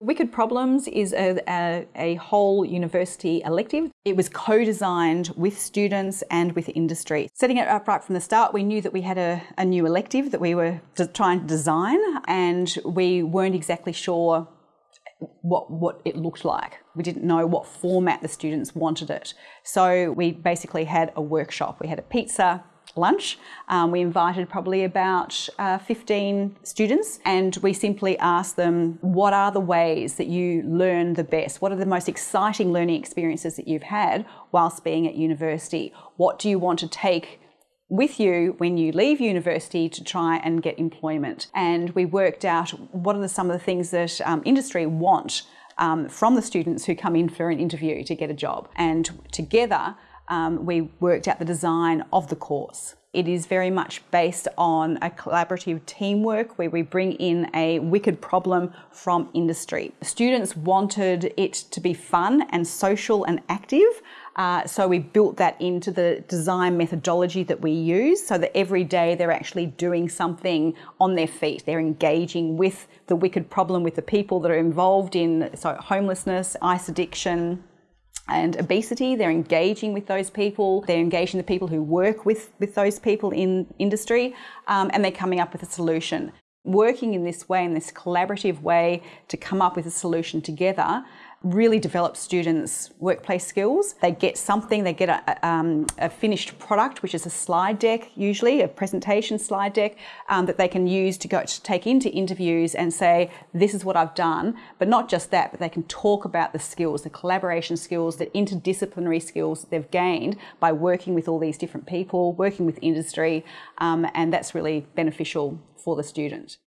Wicked Problems is a, a, a, whole university elective. It was co-designed with students and with industry. Setting it up right from the start, we knew that we had a, a new elective that we were trying to design and we weren't exactly sure what, what it looked like. We didn't know what format the students wanted it. So we basically had a workshop. We had a pizza, lunch. Um, we invited probably about uh, 15 students and we simply asked them, what are the ways that you learn the best? What are the most exciting learning experiences that you've had whilst being at university? What do you want to take with you when you leave university to try and get employment. And we worked out what are the, some of the things that um, industry want um, from the students who come in for an interview to get a job. And together, um, we worked out the design of the course. It is very much based on a collaborative teamwork where we bring in a wicked problem from industry. Students wanted it to be fun and social and active, uh, so we built that into the design methodology that we use so that every day they're actually doing something on their feet. They're engaging with the wicked problem, with the people that are involved in so homelessness, ice addiction, and obesity. They're engaging with those people. They're engaging the people who work with, with those people in industry, um, and they're coming up with a solution. Working in this way, in this collaborative way, to come up with a solution together really develop students' workplace skills. They get something, they get a, um, a, finished product, which is a slide deck, usually a presentation slide deck um, that they can use to go to take into interviews and say, this is what I've done. But not just that, but they can talk about the skills, the collaboration skills, the interdisciplinary skills they've gained by working with all these different people, working with industry, um, and that's really beneficial for the student.